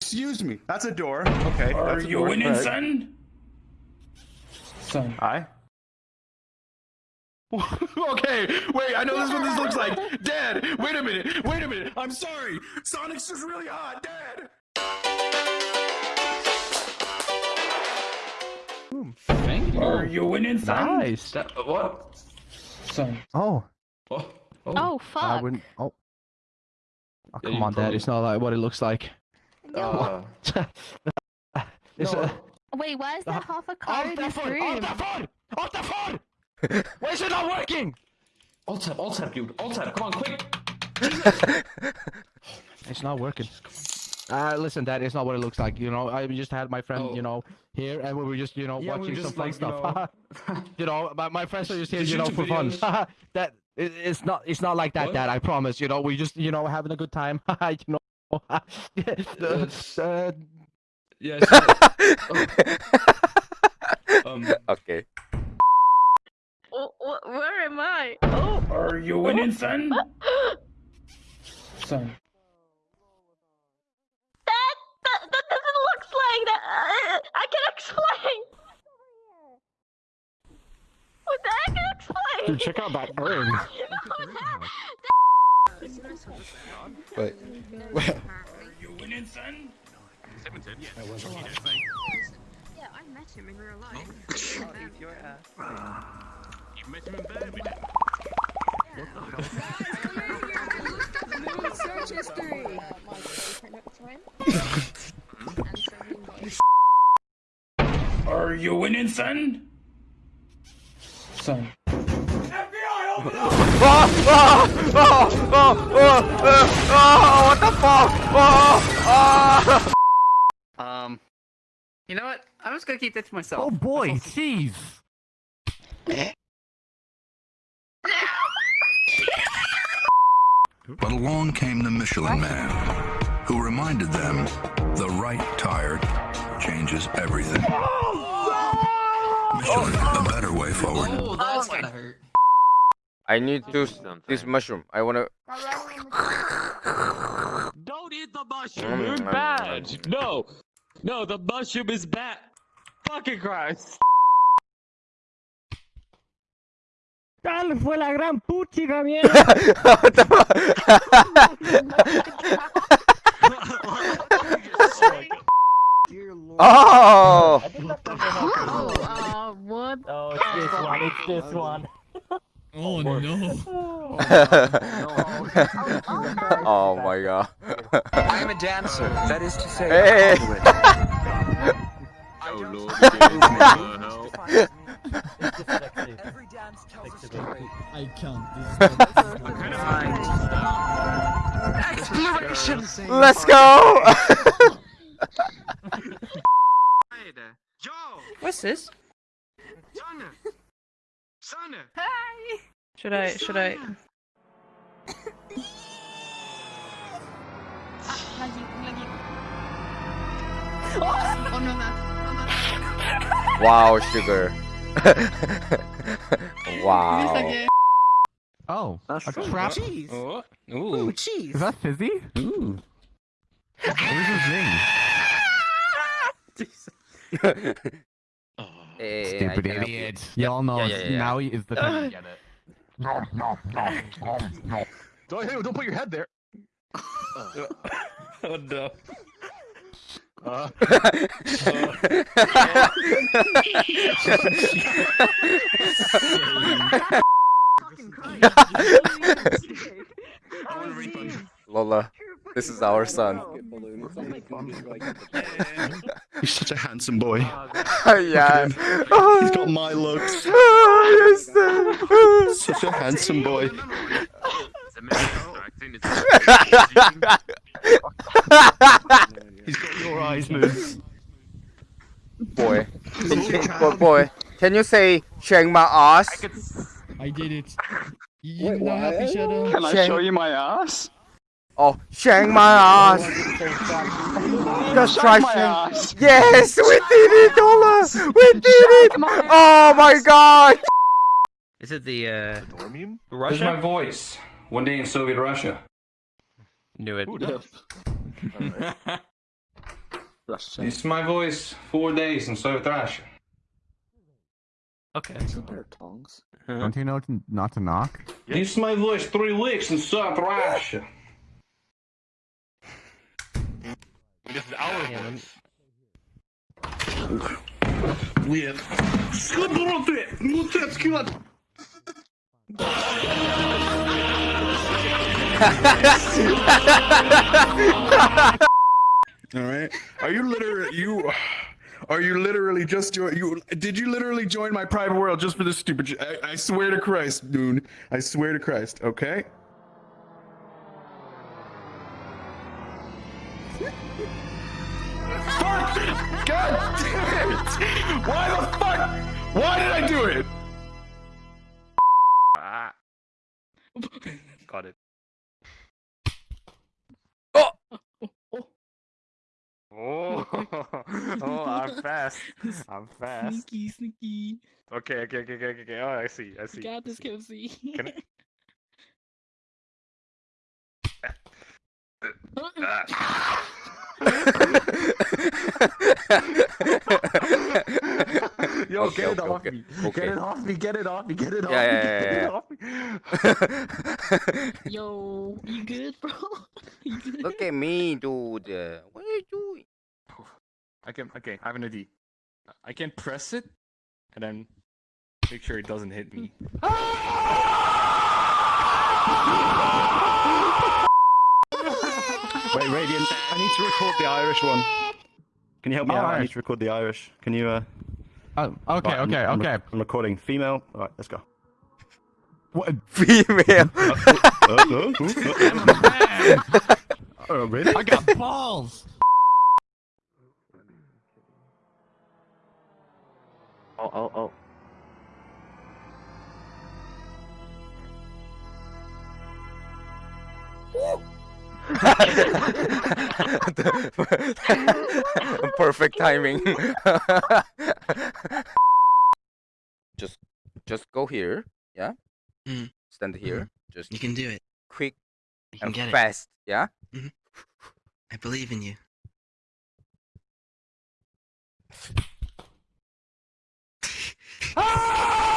Excuse me. That's a door. Okay. Are that's a you door. winning, Right. son? Son. Hi. okay, wait, I know this is what this looks like. Dad, wait a minute, wait a minute. I'm sorry. Sonic's just really hot, Dad. Thank you. Are you winning, son? Nice. That, what? Son. Oh, oh, oh, oh. Oh I fuck. wouldn't. Oh. Oh, come you on, Dad. It's not like what it looks like. Uh, No. uh, Wait, why is there half a car off in the this phone! room? Off the phone! Off the phone! Why is it not working? alt tab, alt tab, dude. Alt tab, come on, quick. It's not working. Uh, listen, Dad, it's not what it looks like. You know, I just had my friend, Oh. you know, here, and we were just, you know, Yeah, watching were some just, fun like, you stuff. You know, my, my friends are just here, Just you know, YouTube for fun. that it, it's not, it's not like that, What? Dad. I promise. You know, we just, you know, having a good time. you know. That's- uh, Yes. oh. Um, okay. Oh, where am I? Oh. Are you winning, son? Son. That, that, that doesn't look like that. I, I can explain. What the heck explain? dude, check out that urn. Wait. Are you winning, son? Yeah, I met him in real life. Search history. Are you winning, son? Son. Um, you know what? I'm just gonna keep that to myself. Oh boy, jeez. But along came the Michelin Man, who reminded them the right tire changes everything. Michelin, a better way forward. Oh, that's gonna hurt. I need to this mushroom. I wanna. Don't eat the mushroom. You're Mm, bad. No, no, the mushroom is bad. Fucking Christ. Tal fue la gran puchica mierda. What the fuck? oh! Oh, uh, what? Oh, it's this one. It's this one. Oh, oh no. Oh, oh my god. I am a dancer. That is to say, Hey. Oh lord. Every dance tells a story. I can't. Exploration. Let's go! What's this? Should I? Should I? Oh no, that's wow, sugar. wow. Oh, That's a trap. cheese. oh, Ooh, ooh, cheese. Is that fizzy? ooh. Where's his name? Oh. Hey, Stupid can help you. idiot. Y'all know Yeah, yeah, yeah. now is the time to uh, get it. Don't, hey, don't put your head there. Oh no. Uh, Fucking Christ. I want a refund. Lola, this is our son. he's such a handsome boy. yeah. He's got my looks. Yes. Such a handsome boy. He's got your eyes, Moose. boy. boy, boy. Can you say shang my ass? I did it. You Wait, know Happy Shadow? Can I Shang- show you my ass? Oh, shang my ass. Just try shang. Yes, we did it, Lola. We did it. Oh my god. Is it the uh? Where's my voice? One day in Soviet Russia. Knew it. Russia. This is my voice. Four days in Soviet Russia. Okay. tongs. Don't you know not to knock? This is my voice. Three weeks in Soviet trash. This is our voice. Weird. Skubroty! Mutecki All right. Are you literally you? Are you literally just jo- you? Did you literally join my private world just for this stupid? I, I swear to Christ, dude. I swear to Christ. Okay. Fuck! God damn it! Why the fuck? Why did I do it? Got it. Oh, oh, oh, I'm fast. I'm fast. Sneaky, sneaky. Okay, okay, okay, okay, okay. Oh, I see, I see. Got this, Kelsey. Can I- Yo, Okay, get it okay, off okay, me. okay. Get it off me. Get it off me. Get it off Yeah, me. yeah, Get yeah, it off me. Yo, you good, bro? you good? Look at me, dude. What are you doing? I can. Okay, I have an idea. I can press it, and then make sure it doesn't hit me. Ah! Wait, Radiant. I need to record the Irish one. Can you help me Oh, out? I need to record the Irish. Can you? uh... Oh, okay, right, I'm- okay, I'm, okay. I'm recording female. All right, let's go. What? Female. oh, really? I got balls. Oh, oh, oh. Perfect timing. just, just go here. Yeah. Mm. Stand here. Mm-hmm. Just You can do it. quick You can and get it. fast. Yeah. Mm-hmm. I believe in you. Ah!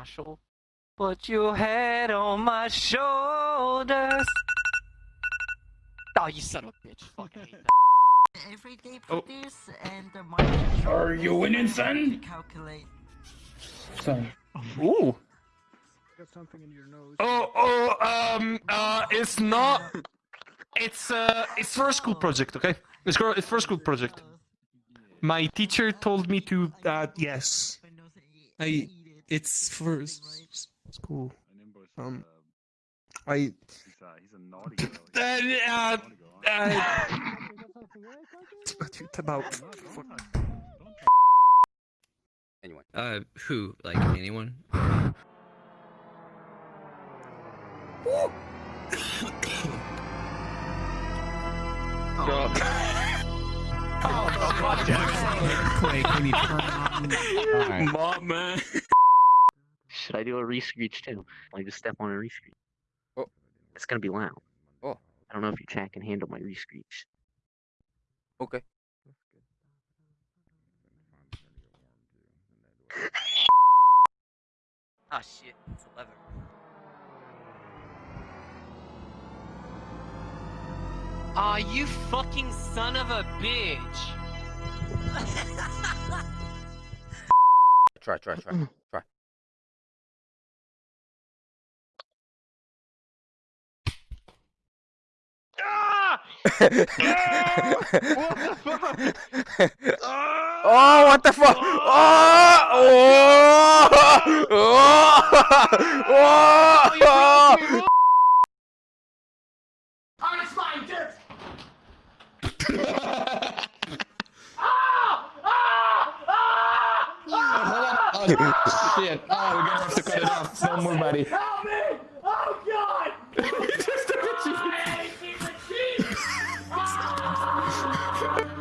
Marshall. Put your head on my shoulders. Oh, you son of a bitch. Fucking hate that. Everyday Oh. and the market Are you winning, son? calculate. Son. Ooh. Got something in your nose. Oh, oh, um, uh, it's not. It's uh, it's for a school project, okay? It's for it's for a school project. My teacher told me to. Uh, yes. I. It's for s- s- school. Um. I. Uh, uh, uh, it's about. Anyone. Uh, who? Like anyone? Clay, can you turn on? Alright. Mom, man. Should I do a rescreech too? Like just step on a rescreech. Oh. It's gonna be loud. Oh. I don't know if your chat can handle my rescreech. Okay. Ah shit, it's eleven. Aw, you fucking son of a bitch! Try, try, try, oh, what the fuck? Oh, oh, oh, oh, Oh, shit. Oh, we're gonna have to cut it off. No more, buddy. Yeah.